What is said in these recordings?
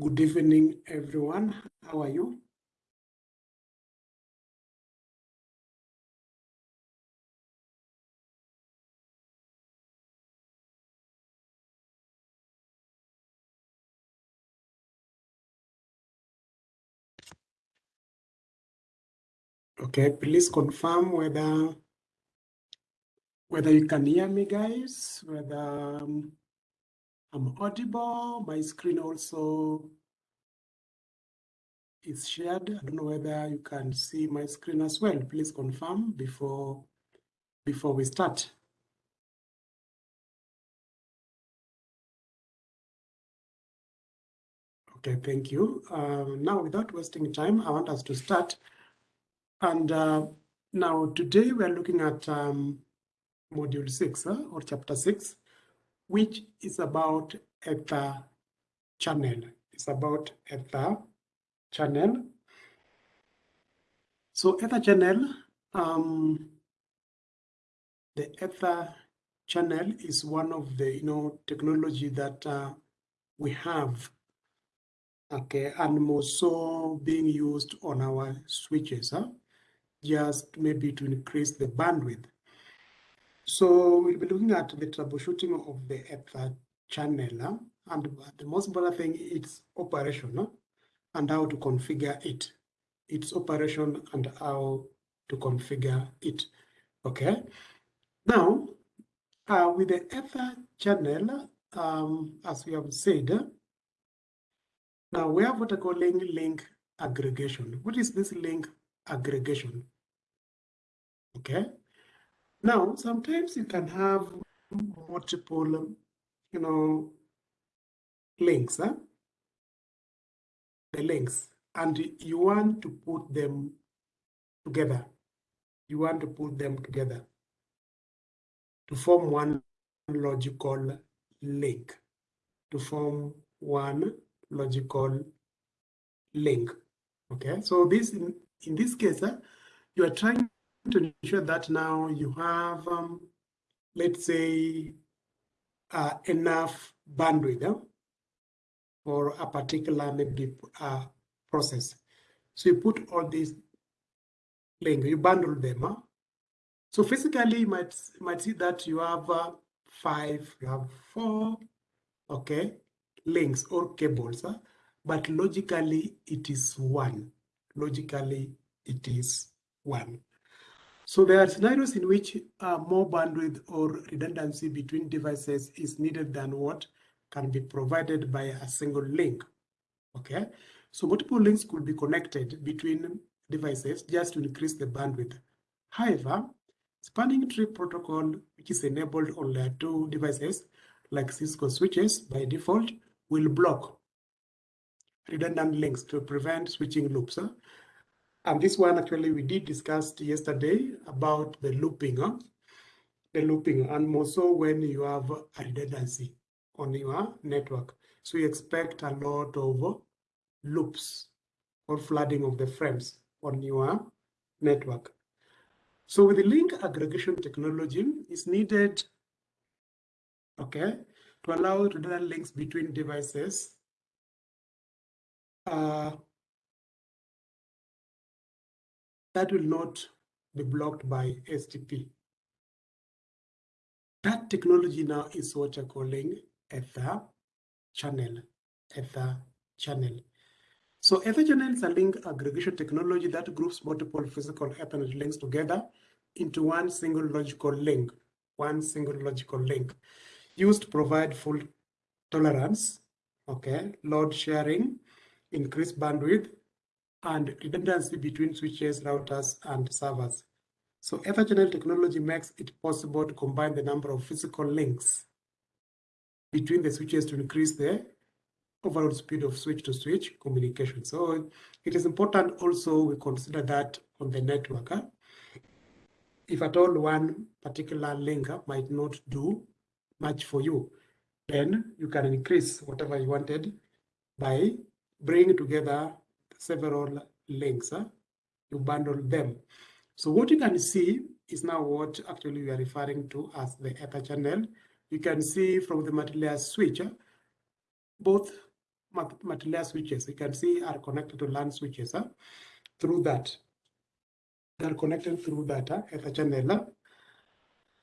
good evening, everyone. How are you? Okay, please confirm whether whether you can hear me, guys, whether um, I'm audible. My screen also is shared. I don't know whether you can see my screen as well. Please confirm before before we start. Okay, thank you. Uh, now, without wasting time, I want us to start and uh, now today we are looking at um, module six or chapter six, which is about ether channel. It's about ether channel. So ether channel, um, the ether channel is one of the you know technology that uh, we have okay and more so being used on our switches huh? just maybe to increase the bandwidth. So we'll be looking at the troubleshooting of the ether channel. And the most important thing is operation and how to configure it. Its operation and how to configure it. Okay. Now, uh, with the ether channel, um, as we have said, now we have what I call link aggregation. What is this link aggregation? Okay. Now, sometimes you can have multiple, um, you know, links, huh? the links, and you want to put them together. You want to put them together to form one logical link, to form one logical link. Okay, so this in, in this case, huh, you are trying to ensure that now you have, um, let's say, uh, enough bandwidth for a particular maybe uh, process. So you put all these links, you bundle them. Huh? So physically, you might, you might see that you have uh, five, you have four, okay, links or cables. Huh? But logically, it is one. Logically, it is one. So there are scenarios in which uh, more bandwidth or redundancy between devices is needed than what can be provided by a single link. Okay, so multiple links could be connected between devices just to increase the bandwidth. However, spanning tree protocol, which is enabled on layer 2 devices like Cisco switches by default, will block redundant links to prevent switching loops. And this one actually we did discuss yesterday about the looping, huh? the looping, and more so when you have a redundancy on your network. So you expect a lot of loops or flooding of the frames on your network. So with the link aggregation technology, is needed, okay, to allow redundant links between devices uh, that will not be blocked by STP. That technology now is what you're calling Ether channel, Ether channel. So Ether channel is a link aggregation technology that groups multiple physical Ethernet links together into one single logical link, one single logical link used to provide fault tolerance, okay, load sharing, increased bandwidth, and redundancy between switches, routers, and servers. So Etherchannel technology makes it possible to combine the number of physical links between the switches to increase the overall speed of switch-to-switch -switch communication. So it is important also we consider that on the network. Huh? If at all one particular link might not do much for you, then you can increase whatever you wanted by bringing together several links. Huh? You bundle them. So what you can see is now what actually we are referring to as the Ether channel. You can see from the multi-layer switch, both multi-layer switches. You can see are connected to LAN switches huh? through that. They are connected through that huh? Ether channel.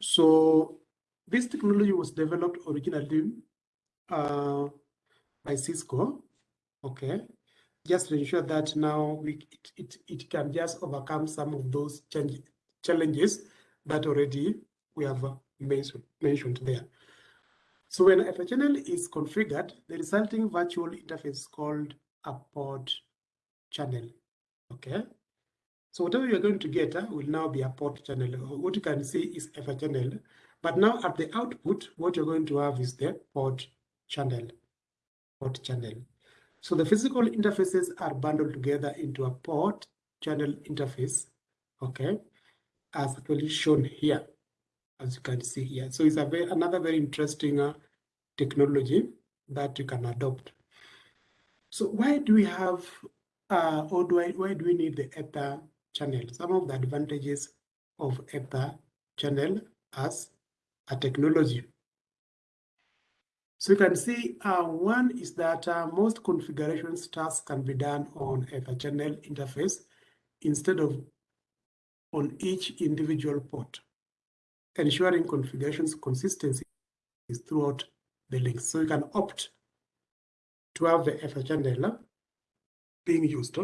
So this technology was developed originally uh, by Cisco, okay, just to ensure that now we, it, it, it can just overcome some of those change, challenges that already we have mentioned, mentioned there. So when channel is configured, the resulting virtual interface is called a port channel. Okay. So whatever you're going to get uh, will now be a port channel. What you can see is channel. But now at the output, what you're going to have is the port channel. Port channel. So the physical interfaces are bundled together into a port channel interface. Okay. As actually shown here as you can see here. So it's a very, another very interesting uh, technology that you can adopt. So why do we have, uh, or do I, why do we need the Ether channel? Some of the advantages of Ether channel as a technology. So you can see uh, one is that uh, most configurations tasks can be done on a channel interface instead of on each individual port ensuring configurations consistency is throughout the links. So you can opt to have the Ether channel being used.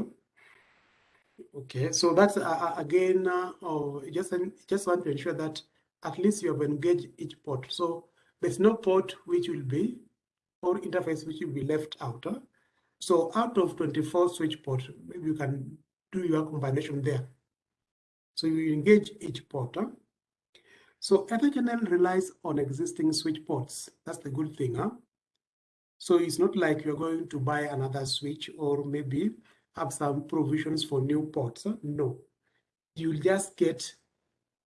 Okay, so that's uh, uh, again, uh, oh, just, just want to ensure that at least you have engaged each port. So there's no port which will be, or interface which will be left out. So out of 24 switch ports, maybe you can do your combination there. So you engage each port. Huh? So Etherchannel relies on existing switch ports. That's the good thing, huh? So it's not like you're going to buy another switch or maybe have some provisions for new ports. Huh? No, you'll just get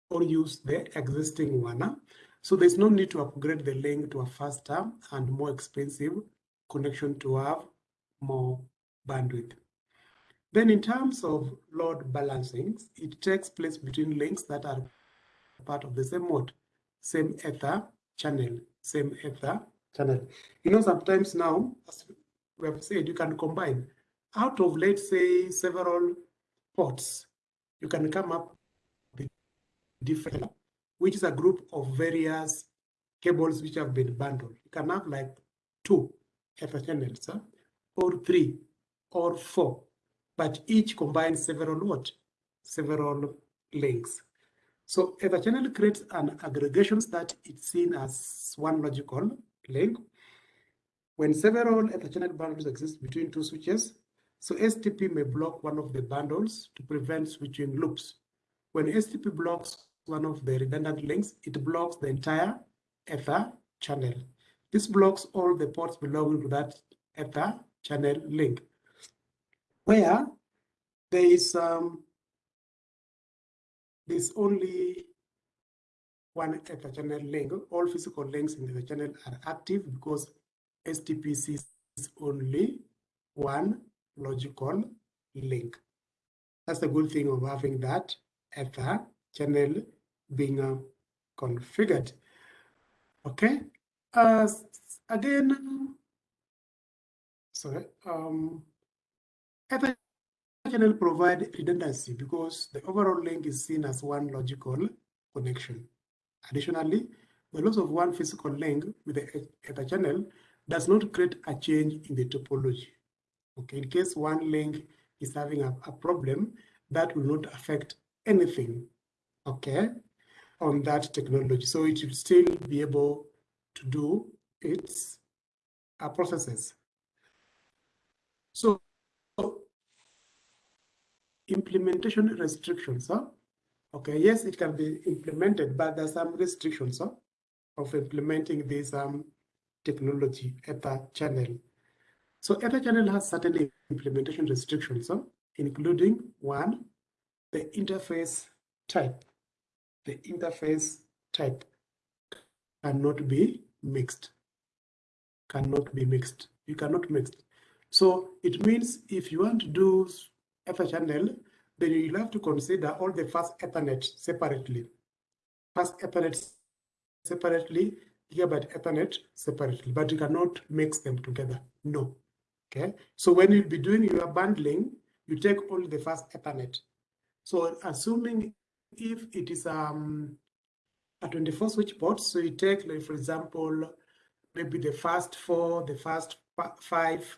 or use the existing one. So there's no need to upgrade the link to a faster and more expensive connection to have more bandwidth. Then in terms of load balancing, it takes place between links that are part of the same mode, same ether channel, same ether channel. You know, sometimes now, as we have said, you can combine out of, let's say, several ports, you can come up with different, which is a group of various cables which have been bundled. You can have like two ether channels, huh? or three, or four, but each combines several what? Several links. So if a channel creates an aggregation that it's seen as one logical link, when several ether channel bundles exist between two switches, so STP may block one of the bundles to prevent switching loops. When STP blocks one of the redundant links, it blocks the entire ether channel. This blocks all the ports belonging to that ether channel link. Where there is um, there's only one ether channel link. All physical links in the channel are active because STP sees is only one logical link. That's the good thing of having that ether channel being uh, configured. Okay. Uh, again, sorry. Um, ether channel provide redundancy because the overall link is seen as one logical connection. Additionally, the loss of one physical link with the ether channel does not create a change in the topology. Okay, in case one link is having a, a problem, that will not affect anything, okay, on that technology. So it will still be able to do its uh, processes. So implementation restrictions. Huh? Okay, yes, it can be implemented, but there's some restrictions huh, of implementing this um, technology Ether channel. So Ether channel has certain implementation restrictions, huh, including one, the interface type. The interface type cannot be mixed. Cannot be mixed. You cannot mix. So it means if you want to do Ether channel, then you'll have to consider all the fast Ethernet separately. Fast Ethernet separately, gigabit Ethernet separately, but you cannot mix them together. No. Okay, so when you'll be doing your bundling, you take only the first Ethernet. So assuming if it is um, a 24 switch port, so you take, like, for example, maybe the first four, the first five,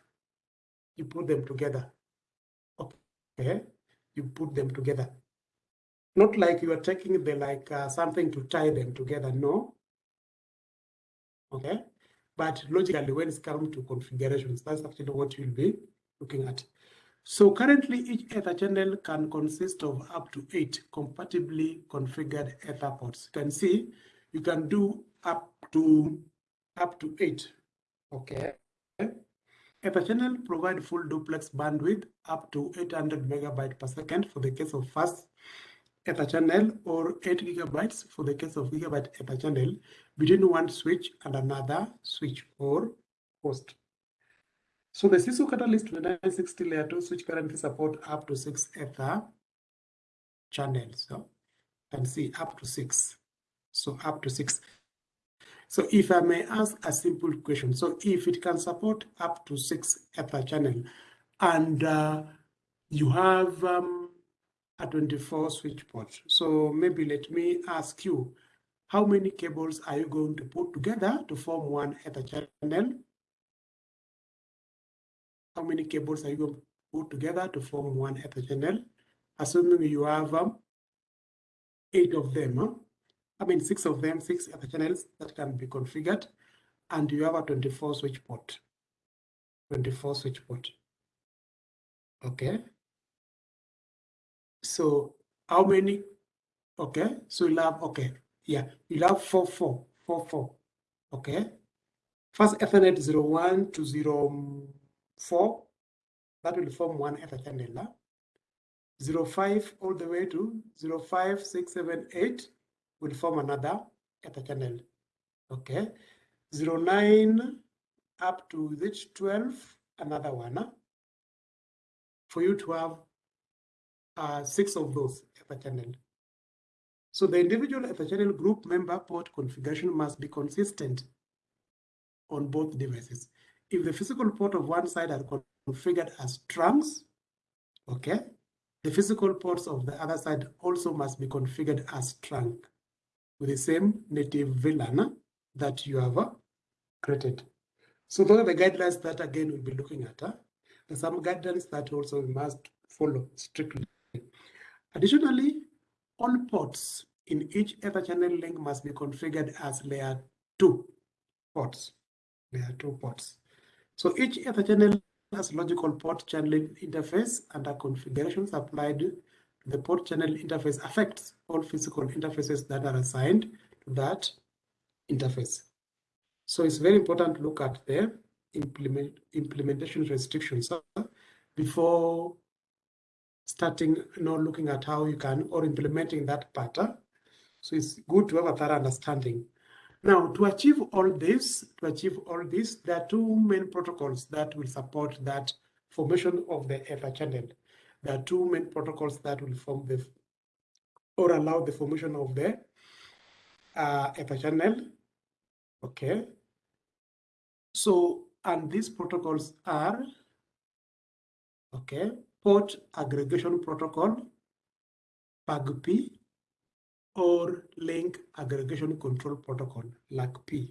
you put them together. Okay, you put them together. Not like you are taking the like uh, something to tie them together. No. Okay, but logically, when it's come to configurations, that's actually what you'll be looking at. So currently, each Ether channel can consist of up to eight compatibly configured Ether ports. You can see you can do up to up to eight. Okay. Ether channel provide full duplex bandwidth up to 800 megabyte per second for the case of fast Ether channel or 8 gigabytes for the case of gigabyte Ether channel between one switch and another switch or host. So the Cisco Catalyst 2960 layer 2 switch currently support up to six Ether channels. So can see up to six. So up to six. So if I may ask a simple question, so if it can support up to six Ether channel and uh, you have um, a 24 switch port, so maybe let me ask you, how many cables are you going to put together to form one Ether channel how many cables are you going to put together to form one ether channel, assuming you have um, eight of them. Huh? I mean, six of them, six ether channels that can be configured, and you have a 24 switch port. 24 switch port. Okay. So how many? Okay. So you'll have, okay. Yeah. You'll have four, four, four, four. Okay. Fast Ethernet 01 to 0 4, that will form one ether channel. 05 all the way to 05678 will form another ether channel. Okay. 09 up to this 12, another one. For you to have uh, six of those ether channel. So the individual ether channel group member port configuration must be consistent on both devices if the physical port of one side are configured as trunks, okay, the physical ports of the other side also must be configured as trunk with the same native VLAN that you have uh, created. So those are the guidelines that again we'll be looking at. Huh? There's some guidelines that also we must follow strictly. Additionally, all ports in each Ether channel link must be configured as layer 2 ports. Layer 2 ports. So each ether channel has logical port channeling interface and the configurations applied to the port channel interface affects all physical interfaces that are assigned to that interface. So it's very important to look at the implement, implementation restrictions before starting you know, looking at how you can or implementing that pattern. So it's good to have a thorough understanding now, to achieve all this, to achieve all this, there are two main protocols that will support that formation of the ether channel. There are two main protocols that will form the or allow the formation of the uh, ether channel. Okay. So, and these protocols are, okay, port aggregation protocol, PAGP, or link aggregation control protocol, LACP,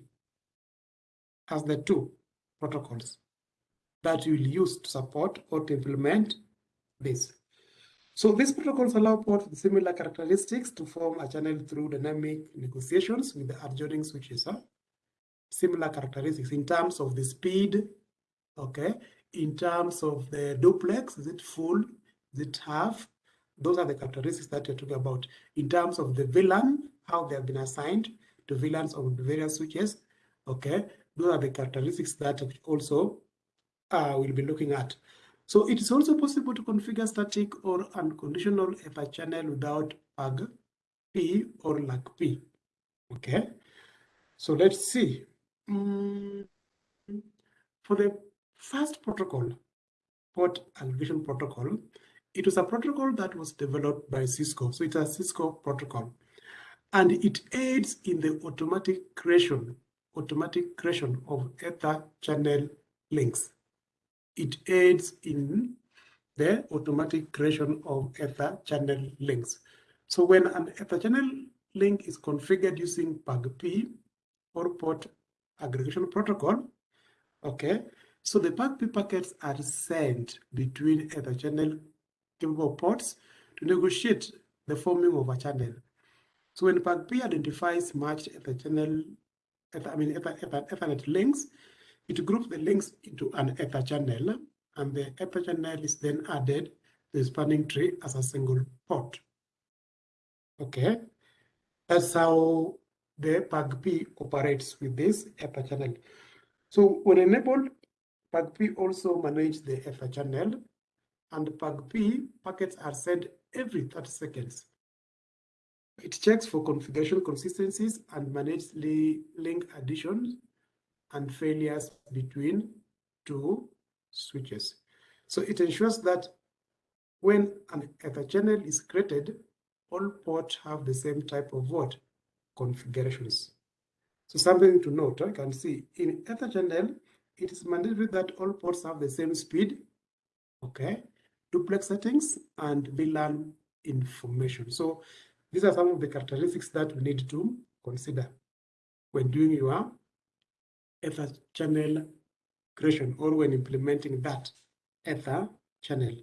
as the two protocols that you will use to support or to implement this. So these protocols allow with similar characteristics to form a channel through dynamic negotiations with the adjoining switches. Huh? Similar characteristics in terms of the speed, okay, in terms of the duplex, is it full, is it half, those are the characteristics that you're talking about. In terms of the VLAN, how they have been assigned to VLANs of the various switches, okay, those are the characteristics that also uh, we'll be looking at. So it is also possible to configure static or unconditional ether channel without PAG P or LACP. Okay, so let's see. Mm, for the first protocol, port aggregation protocol, it was a protocol that was developed by Cisco. So it's a Cisco protocol. And it aids in the automatic creation, automatic creation of Ether channel links. it aids in the automatic creation of ether channel links. So when an ether channel link is configured using PAGP or port aggregation protocol, okay, so the PAGP packets are sent between ether channel capable ports to negotiate the forming of a channel. So when PAGP identifies matched ether channel, ether, I mean ether, ether, Ethernet links, it groups the links into an ether channel, and the ether channel is then added to the spanning tree as a single port. Okay, that's how the PAGP operates with this ether channel. So when enabled, PAGP also manages the ether channel, and PAGP packets are sent every 30 seconds. It checks for configuration consistencies and manages link additions and failures between two switches. So it ensures that when an ether channel is created, all ports have the same type of what configurations. So something to note, I can see in ether channel, it is mandatory that all ports have the same speed, okay, duplex settings and VLAN information. So these are some of the characteristics that we need to consider when doing your Ether channel creation or when implementing that Ether channel.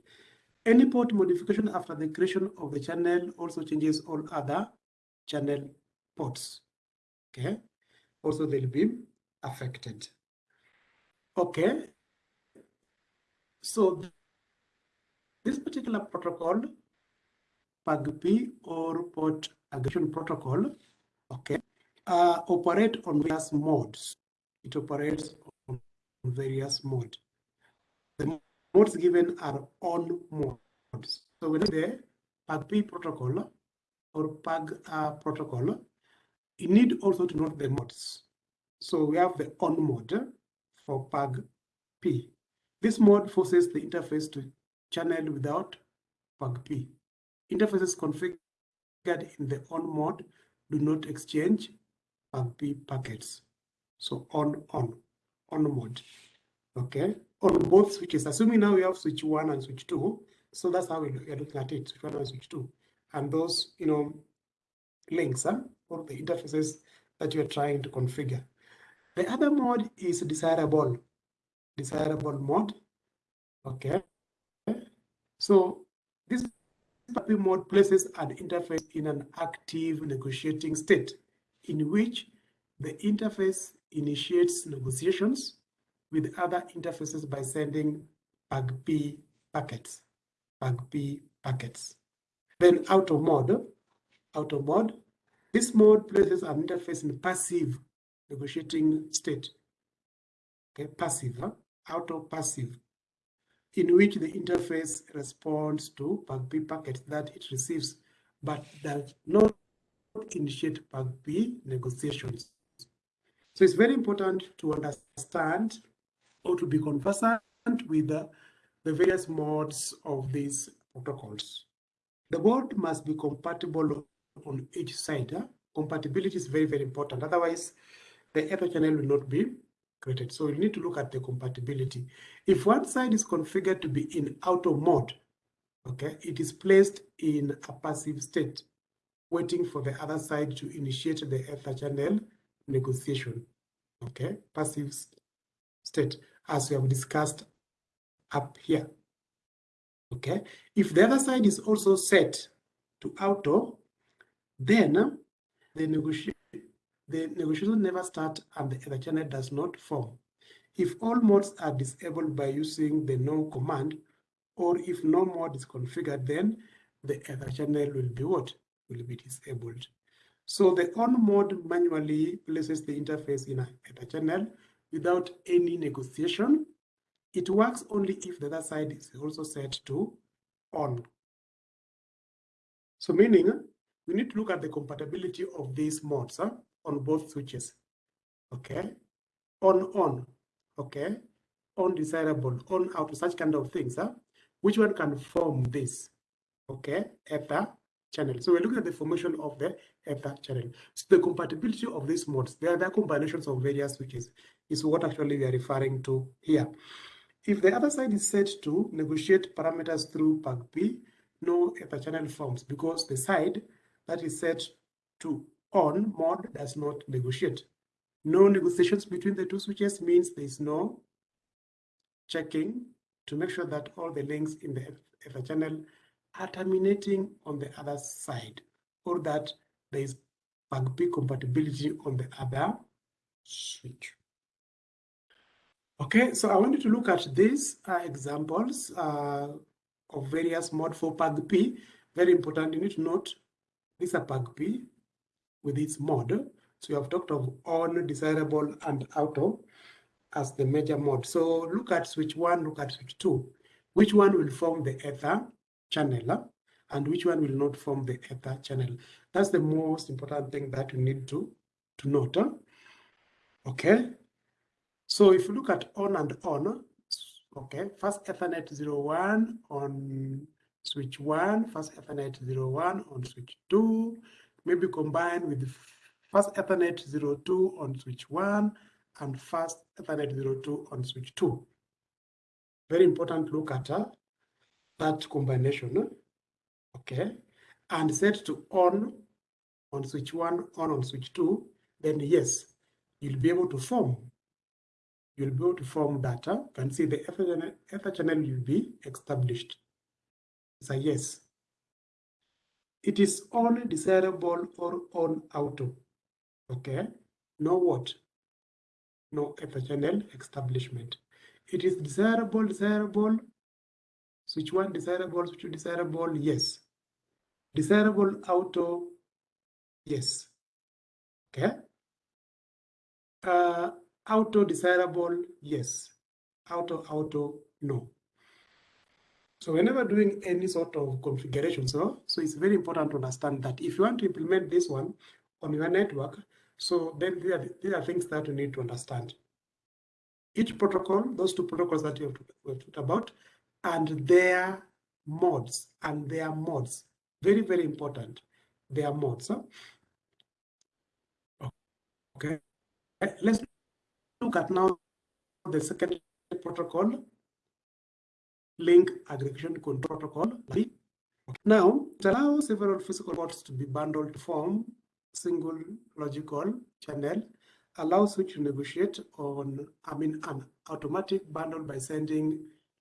Any port modification after the creation of the channel also changes all other channel ports. Okay, also they'll be affected. Okay, so this particular protocol, PAGP or port aggregation protocol, okay, uh, operate on various modes. It operates on various modes. The modes given are on modes. So when the PAGP protocol or PAG uh, protocol, you need also to note the modes. So we have the on mode for PAGP. This mode forces the interface to channel without PAGP. Interfaces configured in the on mode do not exchange PAGP packets. So on, on, on mode. Okay, on both switches. Assuming now we have switch one and switch two. So that's how we are looking at it, switch one and switch two. And those, you know, links huh, or the interfaces that you're trying to configure. The other mode is desirable, desirable mode. Okay. So this mode places an interface in an active negotiating state in which the interface initiates negotiations with other interfaces by sending PAGP packets, PAGP packets. Then auto mode, auto mode, this mode places an interface in passive negotiating state. Okay, passive, huh? auto passive, in which the interface responds to PAGP packets that it receives, but does not initiate PAGP negotiations. So it's very important to understand or to be conversant with the, the various modes of these protocols. The board must be compatible on each side. Huh? Compatibility is very, very important. Otherwise, the ether channel will not be created. So you need to look at the compatibility. If one side is configured to be in auto mode, okay, it is placed in a passive state, waiting for the other side to initiate the ether channel negotiation. Okay, passive state, as we have discussed up here. Okay, if the other side is also set to auto, then the negotiation the negotiation never start and the ether channel does not form. If all modes are disabled by using the no command, or if no mode is configured, then the ether channel will be what? Will be disabled. So the on mode manually places the interface in a, a channel without any negotiation. It works only if the other side is also set to on. So meaning we need to look at the compatibility of these modes huh, on both switches. Okay, on on, okay, on desirable, on out, such kind of things. Huh? Which one can form this? Okay, ether channel. So we're looking at the formation of the ether channel. So the compatibility of these modes, there are combinations of various switches, is what actually we are referring to here. If the other side is set to negotiate parameters through PAGP, no ether channel forms because the side that is set to on mod does not negotiate. No negotiations between the two switches means there is no checking to make sure that all the links in the ether channel are terminating on the other side or that there is PAGP compatibility on the other switch. Okay, so I wanted to look at these uh, examples uh, of various mod for PAGP. Very important, you need to note these are PAGP with its mode. So you have talked of on, desirable, and auto as the major mode. So look at switch one, look at switch two. Which one will form the ether channel uh, and which one will not form the ether channel? That's the most important thing that you need to, to note. Uh. Okay, so if you look at on and on, okay, fast Ethernet 01 on switch 1, fast Ethernet 01 on switch 2, maybe combined with fast Ethernet 02 on switch 1 and fast Ethernet 02 on switch 2. Very important look at uh, that combination, okay, and set to on on switch 1, on on switch 2, then yes, you'll be able to form you'll be able to form data. You can see the ether channel will be established. A yes. It is on desirable or on auto. Okay. No what? No channel establishment. It is desirable, desirable. Switch one desirable, switch two desirable, yes. Desirable auto, yes. Okay. Uh, Auto desirable, yes. Auto, auto, no. So whenever doing any sort of configuration, so, so it's very important to understand that if you want to implement this one on your network, so then there are, there are things that you need to understand. Each protocol, those two protocols that you have, to talked about, and their modes, and their modes, very, very important, their modes. Huh? Okay, let's look at now the second protocol, link aggregation control protocol. Now, it allows several physical ports to be bundled to form single logical channel, allows which to negotiate on, I mean, an automatic bundle by sending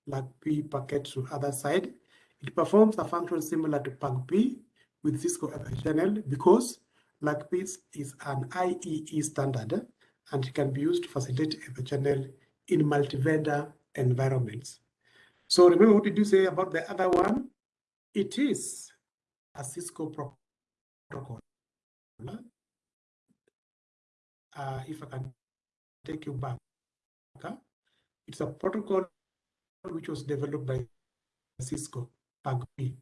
LACP packet to other side. It performs a function similar to PAGP with Cisco channel because LACP is an IEE standard and can be used to facilitate the channel in multi-vendor environments. So remember what did you say about the other one? It is a Cisco protocol. Uh, if I can take you back, okay? it's a protocol which was developed by Cisco PAGP.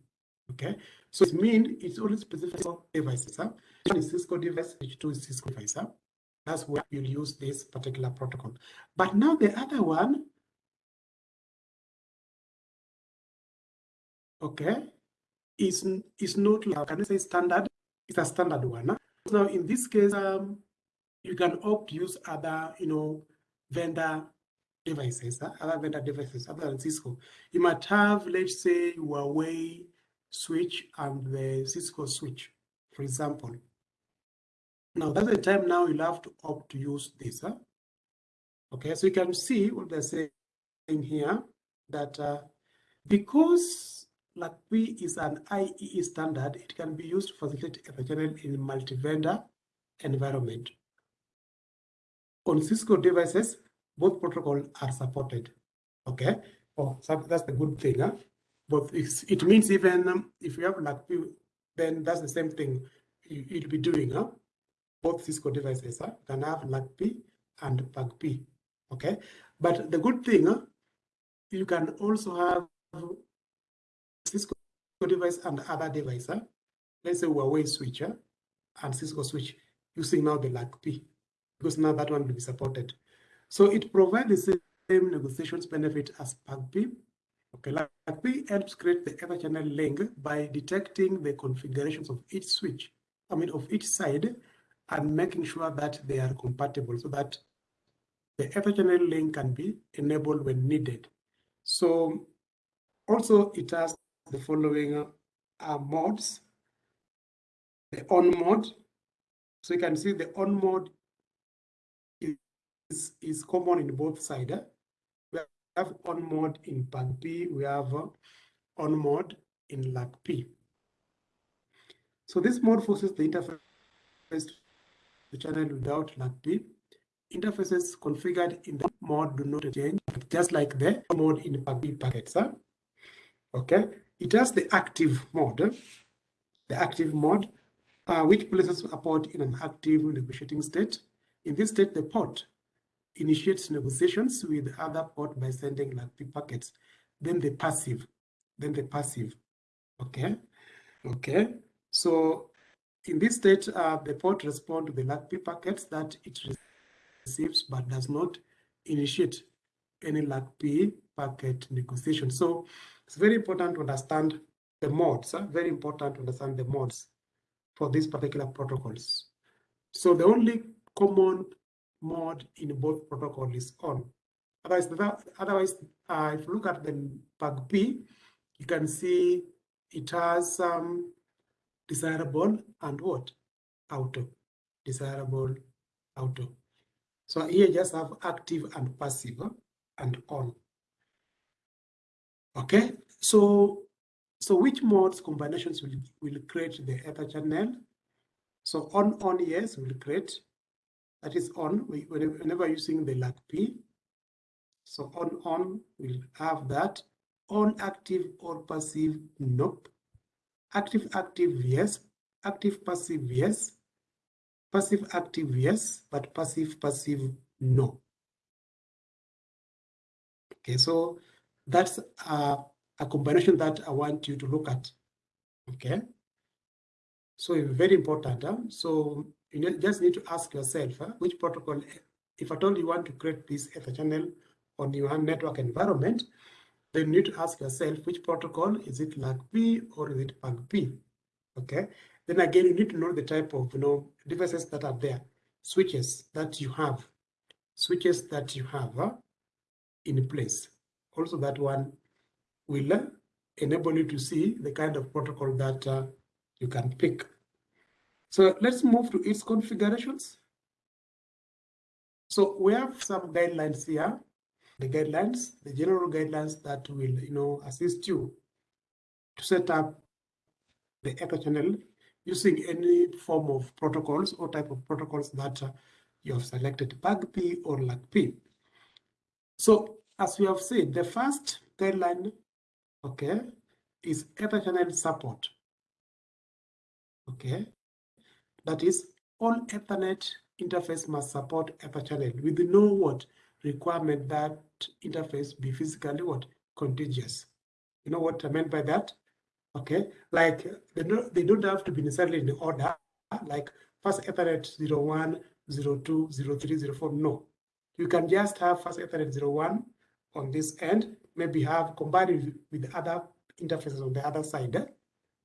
Okay, so it means it's only specific for devices. Huh? One is Cisco device, which two is Cisco device. Huh? That's where you'll use this particular protocol. But now the other one, okay, is, is not like, can I say standard? It's a standard one. Now, in this case, um, you can opt to use other, you know, vendor devices, other vendor devices other than Cisco. You might have, let's say, Huawei switch and the Cisco switch, for example. Now that's the time now you'll have to opt to use this. Huh? Okay, so you can see what they're saying here that uh, because LACP is an IEE standard, it can be used to facilitate a channel in multi-vendor environment. On Cisco devices, both protocols are supported. Okay, oh, so that's the good thing. Huh? But it means even um, if you have LACP, then that's the same thing you'll be doing. Huh? both Cisco devices uh, can have LACP and PAGP. Okay, but the good thing, uh, you can also have Cisco device and other device. Uh, let's say Huawei switcher and Cisco switch using now the LACP because now that one will be supported. So it provides the same negotiations benefit as PAGP. Okay, LACP helps create the ether channel link by detecting the configurations of each switch, I mean of each side and making sure that they are compatible so that the Etherchannel link can be enabled when needed. So also it has the following uh, modes. The on mode. So you can see the on mode is, is common in both sides. We have on mode in PAG-P, we have uh, on mode in LAC-P. So this mode forces the interface to channel without LAC-P. Interfaces configured in the mode do not change, just like the mode in PAG-P packets. Huh? Okay, it has the active mode, the active mode, uh, which places a port in an active negotiating state. In this state, the port initiates negotiations with other port by sending LAC-P packets. Then the passive, then the passive, okay, okay. So in this state, uh, the port responds to the LAC-P packets that it receives, but does not initiate any LAC-P packet negotiation. So it's very important to understand the modes, uh, very important to understand the modes for these particular protocols. So the only common mode in both protocol is on. Otherwise, otherwise uh, if you look at the PAG-P, you can see it has um, desirable and what? Auto. Desirable, auto. So here just have active and passive and on. Okay, so so which modes combinations will, will create the ether channel? So on on yes will create. That is on. Whenever using the LAC-P. So on on will have that. On active or passive nope. Active active yes. Active passive yes. Passive active yes but passive passive no. Okay so that's a, a combination that i want you to look at okay so very important huh? so you just need to ask yourself huh, which protocol if at all you want to create this ether channel on your network environment then you need to ask yourself which protocol is it LAC-P or is it PAG-P? Okay. Then again, you need to know the type of you know devices that are there, switches that you have, switches that you have in place. Also, that one will uh, enable you to see the kind of protocol that uh, you can pick. So let's move to its configurations. So we have some guidelines here the guidelines, the general guidelines that will, you know, assist you to set up the ether channel using any form of protocols or type of protocols that uh, you have selected, PAG-P or LAC-P. So as we have said, the first guideline, okay, is Ether channel support. Okay, that is all Ethernet interface must support Ether channel with no what requirement that interface be physically what contiguous. You know what I meant by that? Okay, like they don't, they don't have to be necessarily in order, like fast Ethernet 01, 02, 03, 04. No, you can just have fast Ethernet 01 on this end, maybe have combined with, other interfaces on the other side.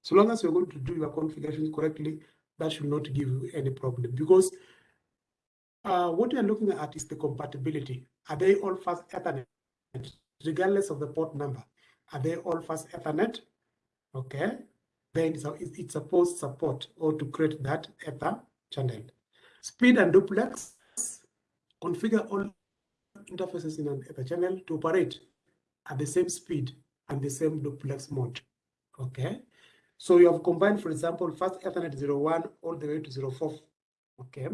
So long as you're going to do your configuration correctly, that should not give you any problem because uh, what are looking at is the compatibility. Are they all fast Ethernet, regardless of the port number? Are they all fast Ethernet? Okay, then it's, it's supposed support or to create that Ether channel. Speed and duplex, configure all interfaces in an Ether channel to operate at the same speed and the same duplex mode. Okay, so you have combined, for example, fast Ethernet 01 all the way to 04. Okay,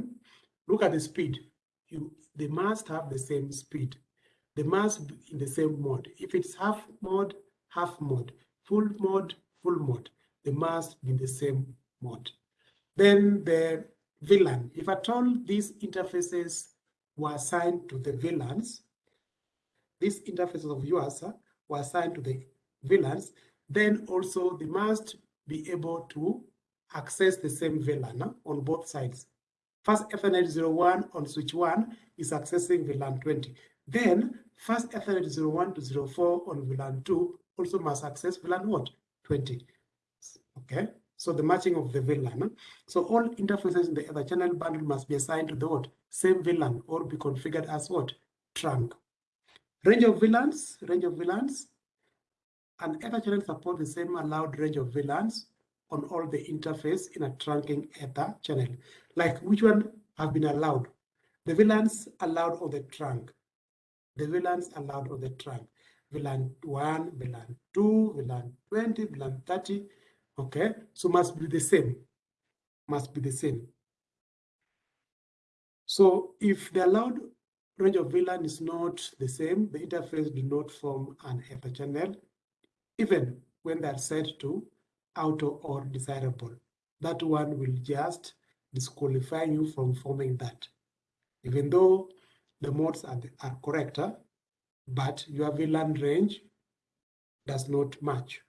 Look at the speed. You, they must have the same speed. They must be in the same mode. If it's half mode, half mode, full mode, full mode, they must be in the same mode. Then the VLAN. If at all these interfaces were assigned to the VLANs, these interfaces of yours uh, were assigned to the VLANs, then also they must be able to access the same VLAN on both sides. Fast Ethernet 01 on switch 1 is accessing VLAN 20. Then fast Ethernet 01 to 04 on VLAN 2 also must access VLAN what? 20. Okay, so the matching of the VLAN. So all interfaces in the Ether channel bundle must be assigned to the what? Same VLAN or be configured as what? Trunk. Range of VLANs, range of VLANs. An Ether channel supports the same allowed range of VLANs on all the interface in a trunking Ether channel. Like which one have been allowed? The VLANs allowed on the trunk. The VLANs allowed on the trunk. VLAN 1, VLAN 2, VLAN 20, VLAN 30. Okay, so must be the same. Must be the same. So if the allowed range of VLAN is not the same, the interface do not form an Ether channel, even when they are set to auto or desirable. That one will just disqualify you from forming that. Even though the modes are, are correct, but your VLAN range does not match.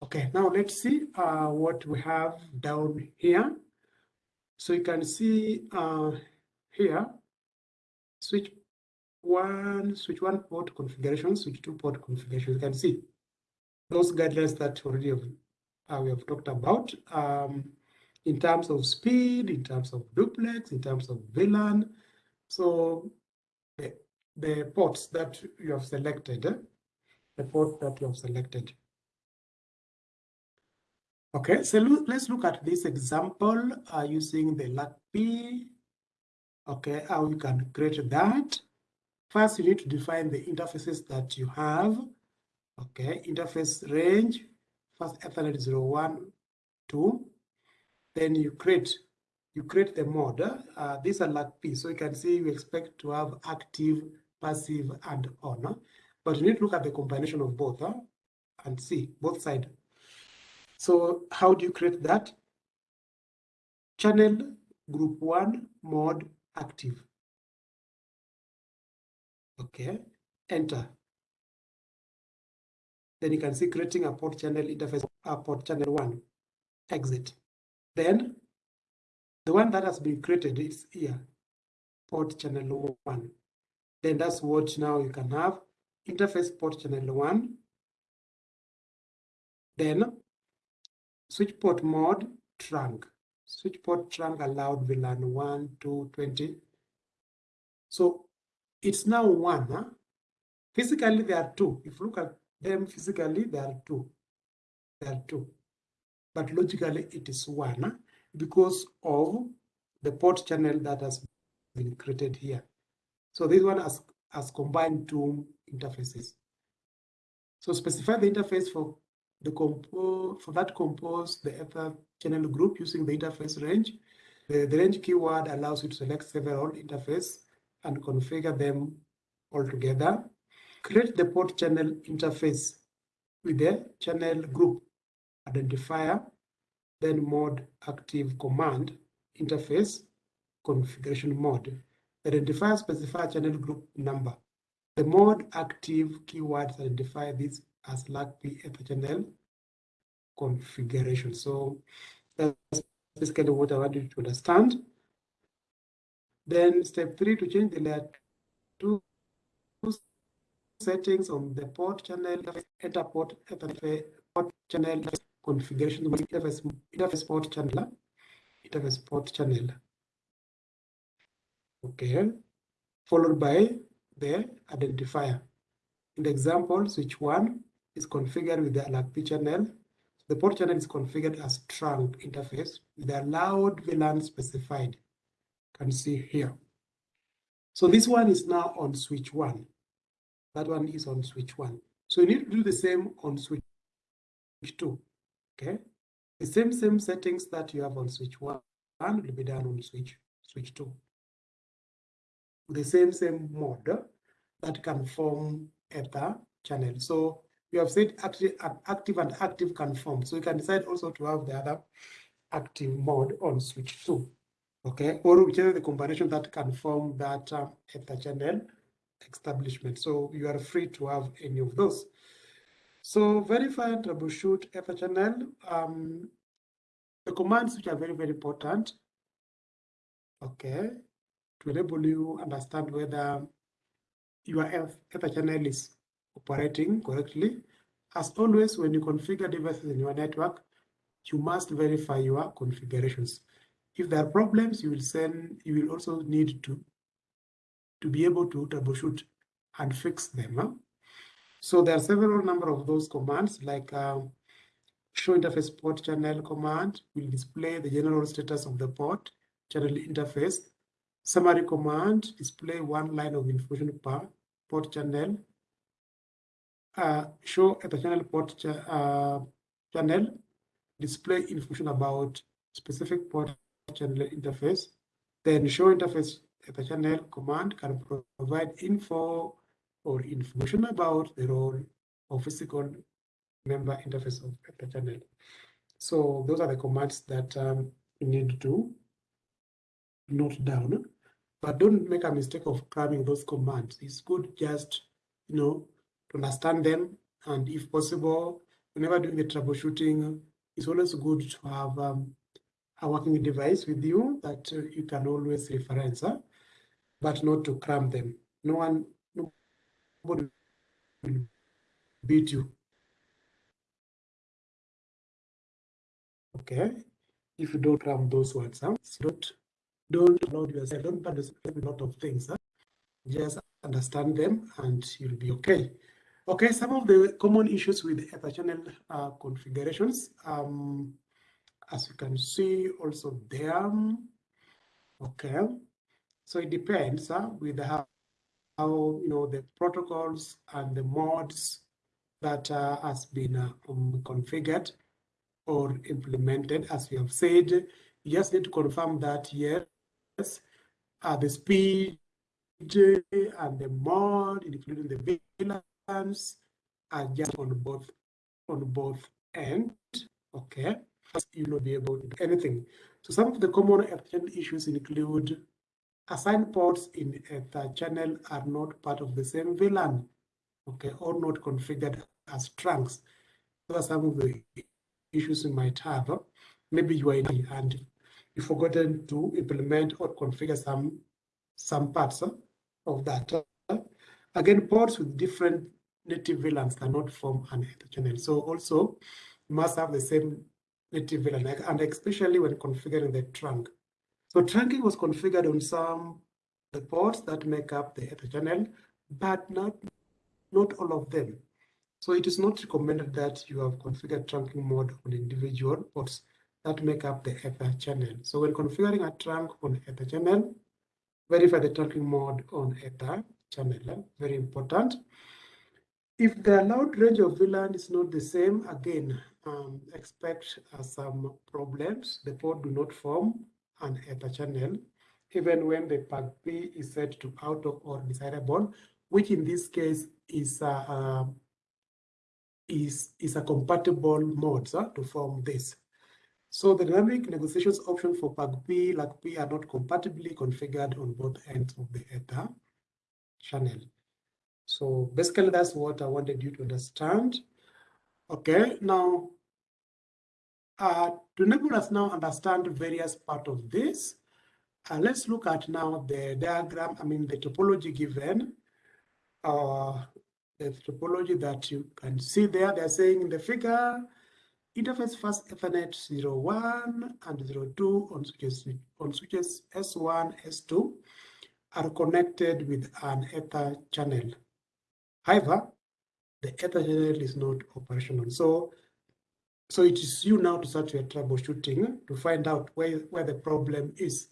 Okay, now let's see uh, what we have down here. So you can see uh, here, switch one, switch one port configuration, switch two port configuration. You can see those guidelines that already have, uh, we have talked about um, in terms of speed, in terms of duplex, in terms of VLAN. So the, the ports that you have selected, eh? the port that you have selected. Okay, so let's look at this example uh, using the LACP. Okay, how you can create that. First, you need to define the interfaces that you have. Okay, interface range, fast Ethernet 01, 2. Then you create you create the mode. Uh, these are LACP, so you can see you expect to have active, passive, and on. But you need to look at the combination of both and see both sides. So how do you create that? Channel group one mode active. Okay, enter. Then you can see creating a port channel interface, a port channel one, exit. Then the one that has been created is here, port channel one. Then that's what now you can have interface port channel one. Then switch port mode trunk. Switch port trunk allowed VLAN 1, 2, 20. So it's now one. Huh? Physically, there are two. If you look at them physically, there are two. There are two. But logically, it is one huh? because of the port channel that has been created here. So this one has, has combined two interfaces. So specify the interface for the compo for that compose the ether channel group using the interface range. The, the range keyword allows you to select several interface and configure them all together. Create the port channel interface with the channel group identifier, then mode active command interface configuration mode. Identifier specify channel group number. The mode active keywords identify this as LACP channel configuration. So that's basically what I want you to understand. Then step three to change the layer two settings on the port channel, enter port, port channel configuration, interface, interface port channel, interface port channel. Okay, followed by the identifier. In the example, switch one is configured with the LACP channel. The port channel is configured as trunk interface with the allowed VLAN specified can see here. So this one is now on switch one. That one is on switch one. So you need to do the same on switch two. Okay. The same same settings that you have on switch one will be done on switch switch two. The same same mode that can form ether channel. So you have said active, active and active can form. So you can decide also to have the other active mode on switch two okay, or whichever the combination that can form that um, ether channel establishment. So you are free to have any of those. So verify and troubleshoot ether channel. Um, the commands which are very, very important, okay, to enable you understand whether your ether channel is operating correctly. As always, when you configure devices in your network, you must verify your configurations. If there are problems, you will send, you will also need to to be able to troubleshoot and fix them. Huh? So there are several number of those commands like um, show interface port channel command will display the general status of the port channel interface. Summary command display one line of information per port channel. Uh, show channel port ch uh, channel display information about specific port channel interface. Then show interface the channel command can provide info or information about the role of physical member interface of the channel. So those are the commands that um, you need to note down. But don't make a mistake of cramming those commands. It's good just, you know, to understand them. And if possible, whenever doing the troubleshooting, it's always good to have um, a working device with you that uh, you can always reference, but not to cram them. No one, nobody will beat you. Okay, if you don't cram those words, huh? don't don't load yourself, don't understand a lot of things. Just understand them and you'll be okay. Okay, some of the common issues with Ether channel uh, configurations. Um, as you can see also there. Okay, so it depends uh, with how, how, you know, the protocols and the mods that uh, has been uh, um, configured or implemented, as we have said, you just need to confirm that yes, uh, the speed and the mod, including the Are just on both on both ends. Okay, you will not be able to do anything. So some of the common Ether issues include assigned ports in Ether channel are not part of the same VLAN, okay, or not configured as trunks. Those are some of the issues you might have. Maybe you are in and you've forgotten to implement or configure some some parts of that. Again, ports with different native VLANs cannot form an Ether channel. So also you must have the same native VLAN, and especially when configuring the trunk. So trunking was configured on some the ports that make up the Ether channel, but not not all of them. So it is not recommended that you have configured trunking mode on individual ports that make up the Ether channel. So when configuring a trunk on Ether channel, verify the trunking mode on Ether channel. Very important. If the allowed range of VLAN is not the same, again, um, expect uh, some problems. The port do not form an Ether channel, even when the PAGP is set to auto or desirable, which in this case is uh, uh, is, is a compatible mode to form this. So the dynamic negotiations option for PAGP, LACP are not compatibly configured on both ends of the Ether channel. So basically that's what I wanted you to understand. Okay, now uh, to enable us now understand various part of this, uh, let's look at now the diagram, I mean the topology given, uh, the topology that you can see there. They're saying in the figure, interface fast Ethernet 01 and 02 on switches, on switches S1, S2 are connected with an Ether channel. However, the Ether channel is not operational. So, so it is you now to start your troubleshooting to find out where, where the problem is,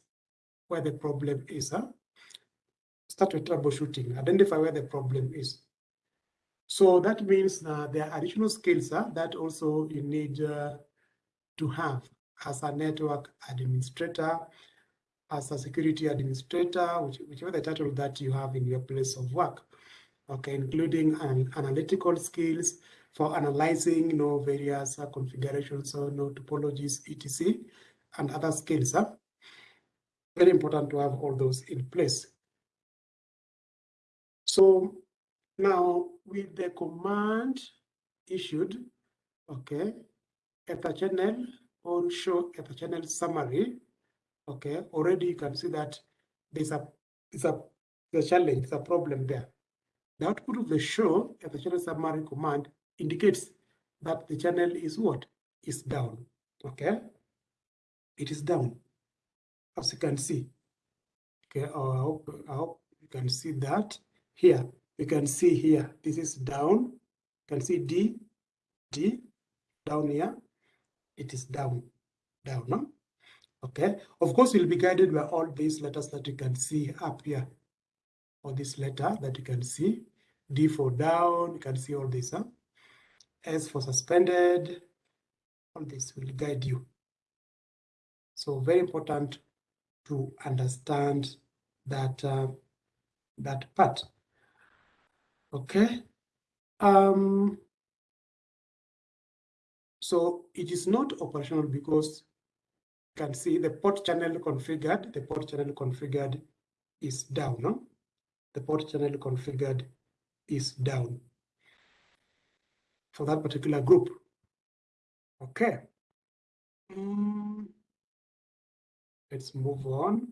where the problem is. Huh? Start your troubleshooting, identify where the problem is. So that means there are additional skills uh, that also you need uh, to have as a network administrator, as a security administrator, which, whichever the title that you have in your place of work okay, including an analytical skills for analyzing you know, various uh, configurations, so you know, topologies, etc., and other skills. Huh? Very important to have all those in place. So now with the command issued, okay, Ether channel on show Ether channel summary, okay, already you can see that there's a, it's a, a challenge, it's a problem there. The output of the show ether channel summary command indicates that the channel is what? Is down. Okay? It is down, as you can see. Okay, I hope, I hope You can see that here. You can see here, this is down. You can see D, D, down here. It is down, down, no? Okay. Of course, you'll be guided by all these letters that you can see up here. All this letter that you can see. D for down, you can see all this. Huh? S for suspended. All this will guide you. So very important to understand that uh, that part. Okay. Um, so it is not operational because you can see the port channel configured, the port channel configured is down. No? The port channel configured is down for that particular group. Okay. Mm. Let's move on.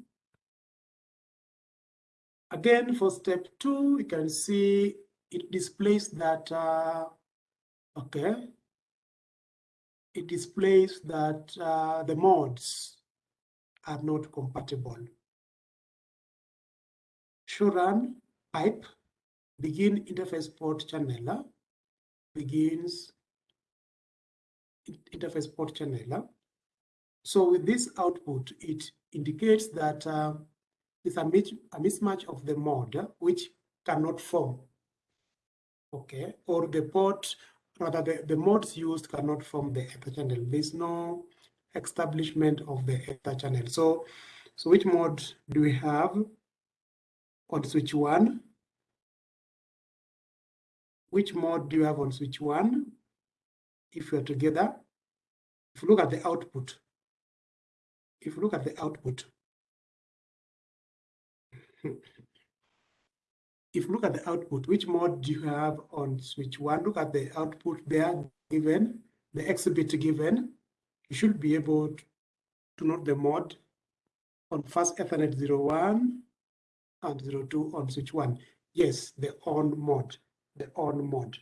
Again, for step two, you can see it displays that, uh, okay, it displays that uh, the modes are not compatible. Show run pipe begin interface port channel uh, begins interface port channel. Uh. So with this output, it indicates that uh, it's a, a mismatch of the mode which cannot form. Okay, or the port, rather the, the modes used cannot form the ether channel. There's no establishment of the ether channel. So, so which mode do we have on switch one? Which mode do you have on switch one? If you're together, if you look at the output, if you look at the output, if you look at the output, which mode do you have on switch one? Look at the output there given, the exhibit given. You should be able to note the mode on fast Ethernet 01 and 02 on switch one. Yes, the on mode, the on mode.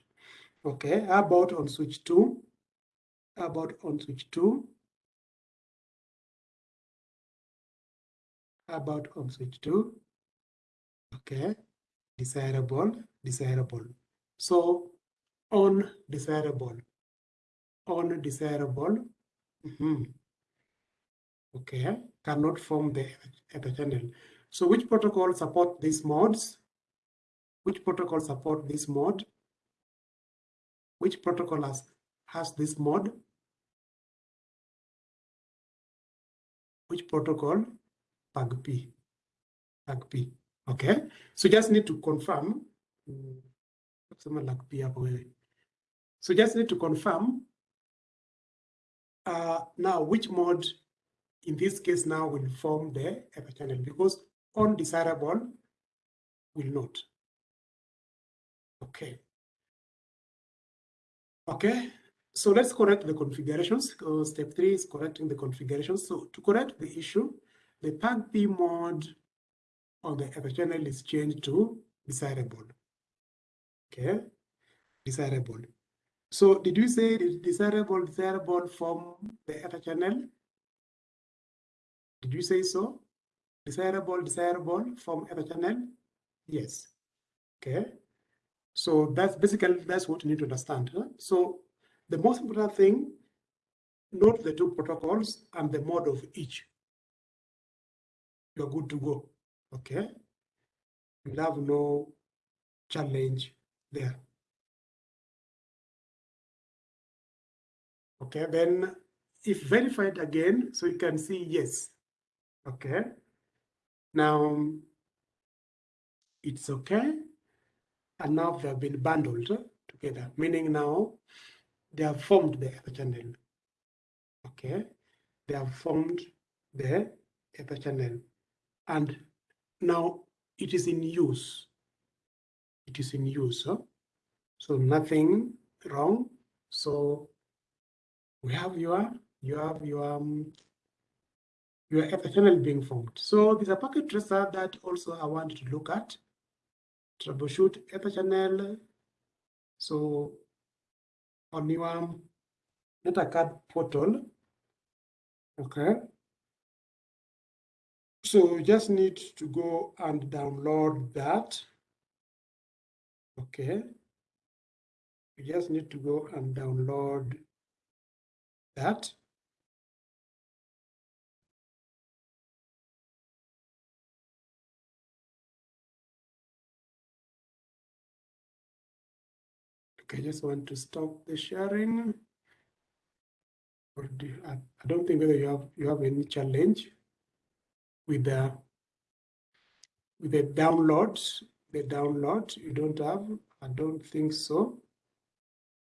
Okay, how about on switch two? How about on switch two? How about on switch two? Okay, desirable, desirable. So on desirable, on desirable. Mm -hmm. Okay, cannot form the ether channel. So which protocol support these modes? Which protocol support this mode? Which protocol has, has this mode? Which protocol? PAGP. PAGP. Okay. So just need to confirm. So just need to confirm uh, now which mode in this case now will form the channel because undesirable will not. Okay. Okay, so let's correct the configurations. Uh, step three is correcting the configurations. So to correct the issue, the PAGP mode on the ether channel is changed to desirable. Okay, desirable. So did you say desirable, desirable from the ether channel? Did you say so? Desirable, desirable from ether channel? Yes. Okay. So that's basically, that's what you need to understand. Huh? So the most important thing, note the two protocols and the mode of each. You're good to go, okay? You have no challenge there. Okay, then if verified again, so you can see yes, okay? Now, it's okay and now they have been bundled together, meaning now they have formed the ether channel. Okay, they have formed the ether channel, and now it is in use. It is in use, huh? so nothing wrong. So we have your you have your um, your channel being formed. So there's a packet tracer that also I want to look at troubleshoot ether channel. So on your NetAcad portal, okay. So you just need to go and download that. Okay. You just need to go and download that. Okay, I just want to stop the sharing. Or do you, I, I don't think whether you have you have any challenge with the with the downloads. The download you don't have. I don't think so.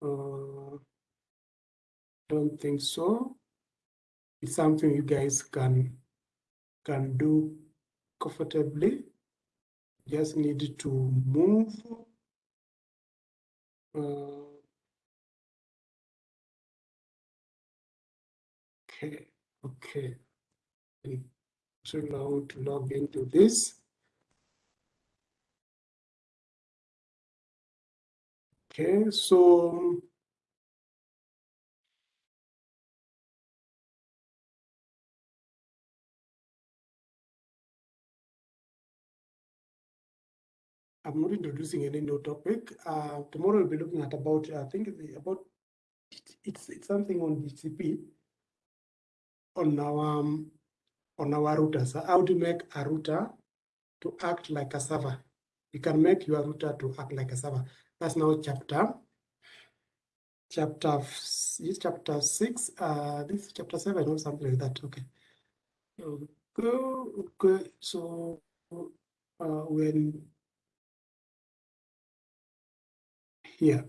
Uh, don't think so. It's something you guys can can do comfortably. Just need to move. Okay, okay. So now to log into this. Okay, so I'm not introducing any new topic. Uh, tomorrow we'll be looking at about, I think about, it's, it's something on DHCP on our, um, on our routers, how to make a router to act like a server. You can make your router to act like a server. That's now chapter, chapter, this chapter six, uh, this chapter seven or something like that. Okay. Okay, okay. so uh, when here.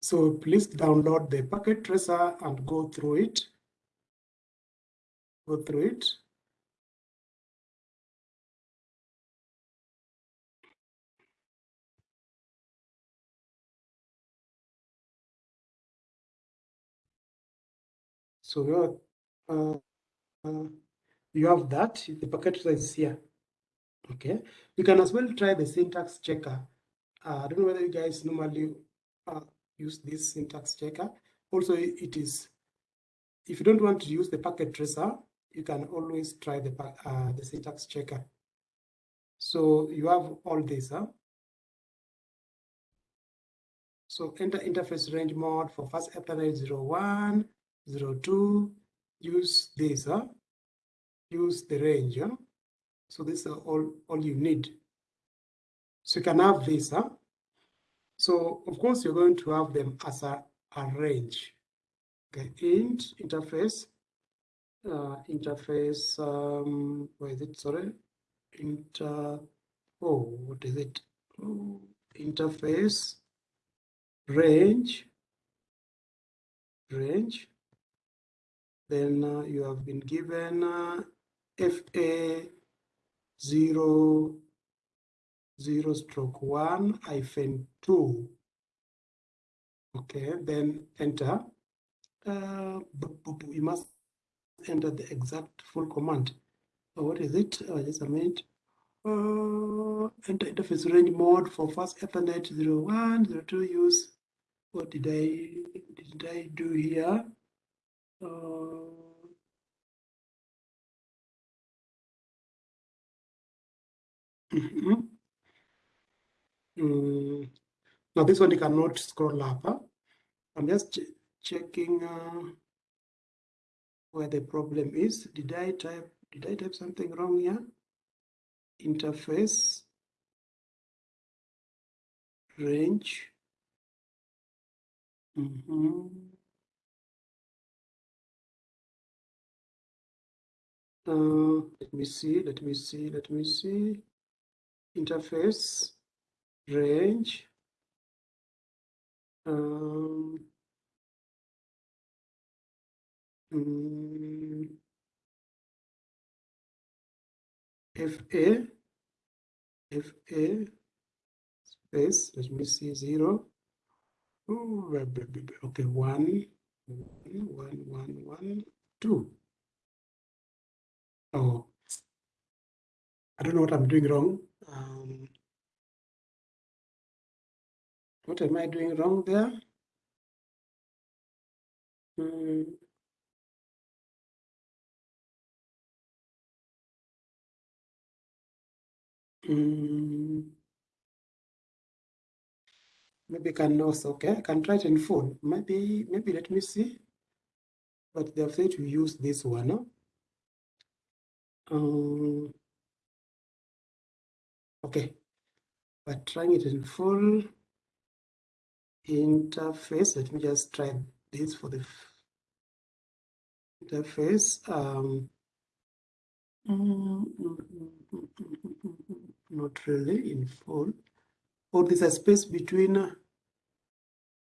So please download the packet tracer and go through it. Go through it. So you uh, uh, you have that. The packet tracer is here. Okay, you can as well try the syntax checker. Uh, I don't know whether you guys normally uh, use this syntax checker. Also, it is, if you don't want to use the packet tracer, you can always try the, uh, the syntax checker. So you have all this. Huh? So enter interface range mode for fast Ethernet 01, 02, use this, huh? use the range. Huh? So this is all, all you need. So you can have this. Huh? So of course, you're going to have them as a, a range. Okay, int interface, uh, interface, um, where is it? Sorry, inter, oh, what is it? Oh, interface range, range. Then uh, you have been given uh, FA zero zero stroke one hyphen two. Okay, then enter. Uh, you must enter the exact full command. So what is it? Uh, just a minute. Uh, enter interface range mode for fast Ethernet 01, 02 use. What did I did I do here? Uh, Mm -hmm. mm. Now this one you cannot scroll up. Huh? I'm just ch checking uh, where the problem is. Did I type? Did I type something wrong here? Interface range. Mm -hmm. Uh, let me see, let me see, let me see interface range um, um, FA FA space let me see zero. Ooh, okay one one one one two. Oh I don't know what I'm doing wrong um, what am I doing wrong there? Hmm. Hmm. Maybe can also, okay, I can try it in phone. Maybe, maybe let me see. But they've said to use this one. No? Um, okay, but trying it in full interface. Let me just try this for the interface. Um, not really in full. Or there's a space between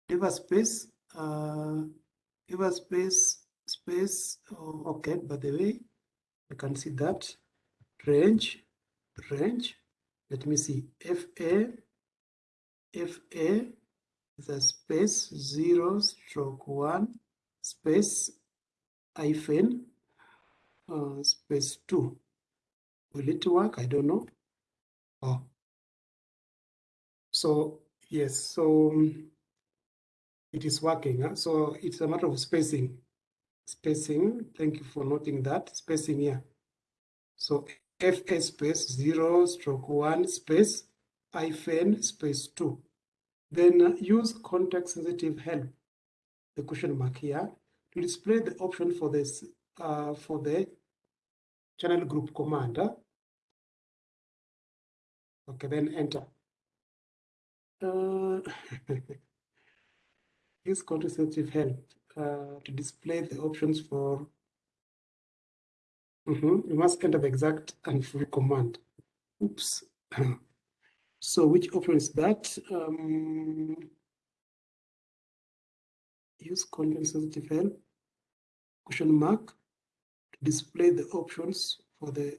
diva space, uh, diva space, space. Oh, okay, by the way, you can see that range, range. Let me see. FA, FA the space zero stroke one space hyphen uh, space two. Will it work? I don't know. Oh. So yes, so um, it is working. Huh? So it's a matter of spacing. Spacing, thank you for noting that, spacing here. So FA space zero stroke one space hyphen space two. Then use context sensitive help, the question mark here, to display the option for this uh, for the channel group command. Okay, then enter. Uh, use context sensitive help uh, to display the options for. Mm -hmm. You must enter the exact and full command. Oops. so which option is that? Um, use context sensitive help question mark to display the options for the.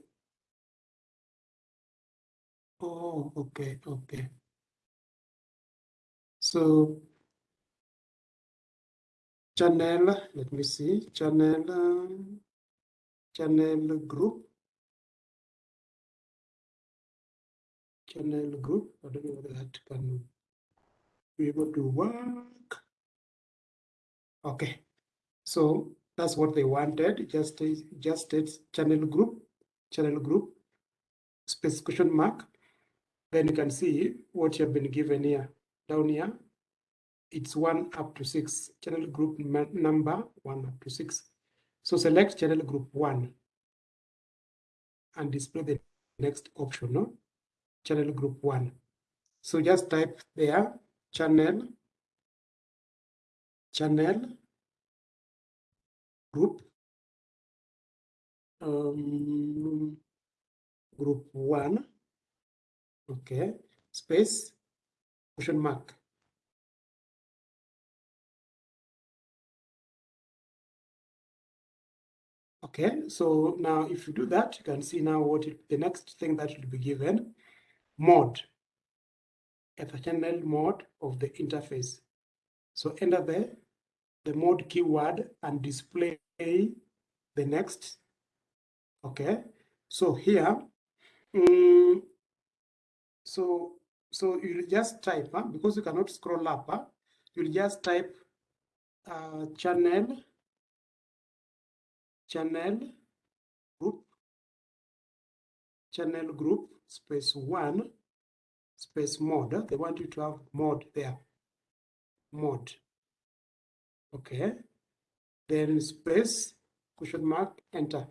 Oh, okay, okay. So channel, let me see, channel, channel group, channel group. I don't know whether that can be able to work. Okay, so that's what they wanted. Just just it's channel group, channel group, space question mark. Then you can see what you have been given here down here it's one up to six, channel group number one up to six. So select channel group one and display the next option, no? channel group one. So just type there, channel, channel, group, um, group one, okay, space, question mark. Okay, so now if you do that, you can see now what it, the next thing that will be given, mode, the channel mode of the interface. So enter the, the mode keyword and display the next. Okay, so here, um, so so you just type, huh? because you cannot scroll up, huh? you'll just type uh, channel channel group channel group space one space mode. They want you to have mode there. Mode. Okay. Then space question mark enter.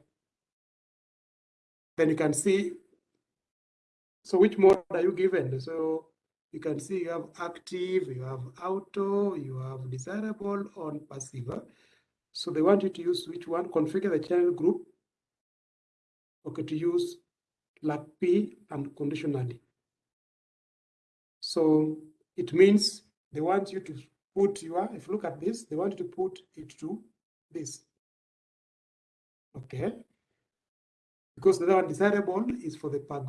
Then you can see so which mode are you given? So you can see you have active you have auto you have desirable on passive so they want you to use which one? Configure the channel group. Okay, to use LACP and conditionally. So it means they want you to put your, if you look at this, they want you to put it to this. Okay. Because the other one desirable is for the pag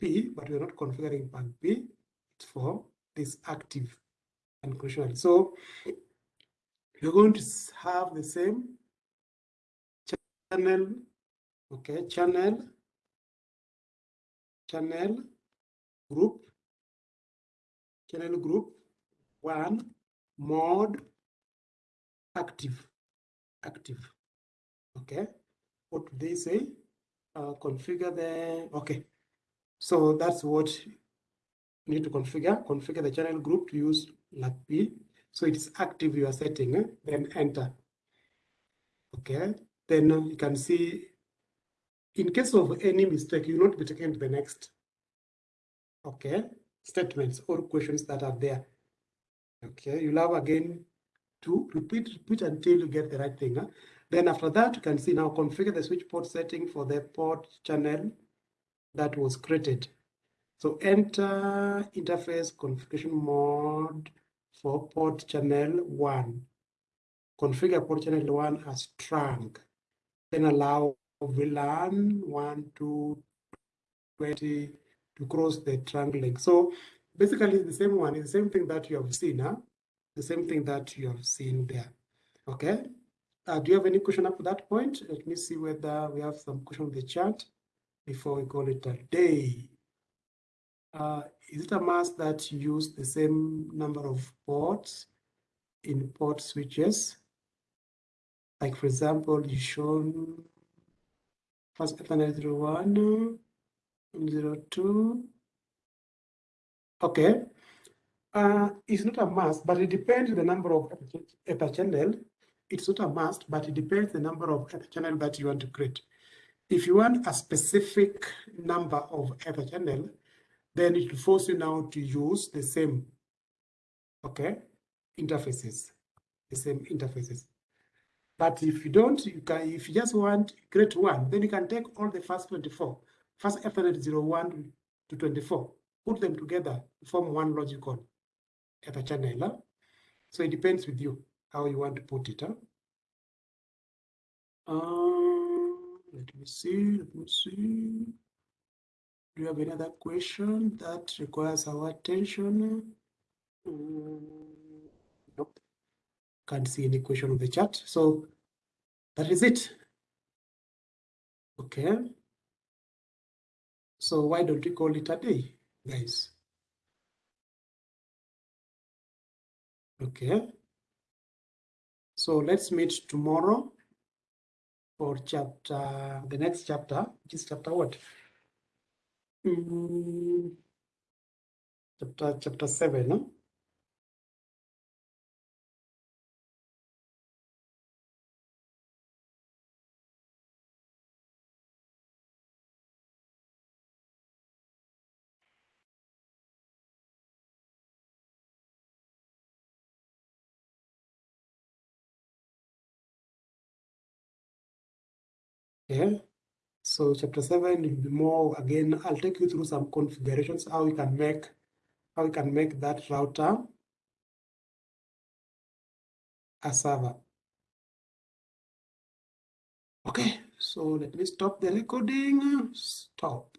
P, but we're not configuring pag P. It's for this active and. So you're going to have the same channel, okay, channel, channel group, channel group one, mode, active, active, okay. What do they say? Uh, configure the, okay. So that's what you need to configure. Configure the channel group to use LACP. So it's active, you are setting, eh? then enter. Okay, then you can see in case of any mistake, you will not be taken to the next okay statements or questions that are there. Okay, you'll have again to repeat, repeat until you get the right thing. Huh? Then after that, you can see now configure the switch port setting for the port channel that was created. So enter interface configuration mode for port channel one. Configure port channel one as trunk. Then allow VLAN one to 20 to cross the trunk link. So basically the same one is the same thing that you have seen, huh? the same thing that you have seen there. Okay. Uh, do you have any question up to that point? Let me see whether we have some question on the chat before we call it a day. Uh, is it a must that use the same number of ports in port switches? Like for example, you shown fast Ethernet 01, 02. Okay. Uh, it's not a must, but it depends the number of ether channel. It's not a must, but it depends the number of ether channel that you want to create. If you want a specific number of ether channel, then it will force you now to use the same, okay, interfaces, the same interfaces. But if you don't, you can, if you just want create one, then you can take all the first 24, fast Ethernet 01 to 24, put them together to form one logical ether channel. Huh? So it depends with you how you want to put it. Huh? Uh, let me see, let me see. Do you have any other question that requires our attention? Um, nope. Can't see any question on the chat. So that is it. Okay. So why don't we call it a day, guys? Okay. So let's meet tomorrow for chapter, the next chapter, which is chapter what? Mm, chapter, chapter seven, no? Okay, so chapter seven will be more again. I'll take you through some configurations how we can make how we can make that router a server. Okay, so let me stop the recording. Stop.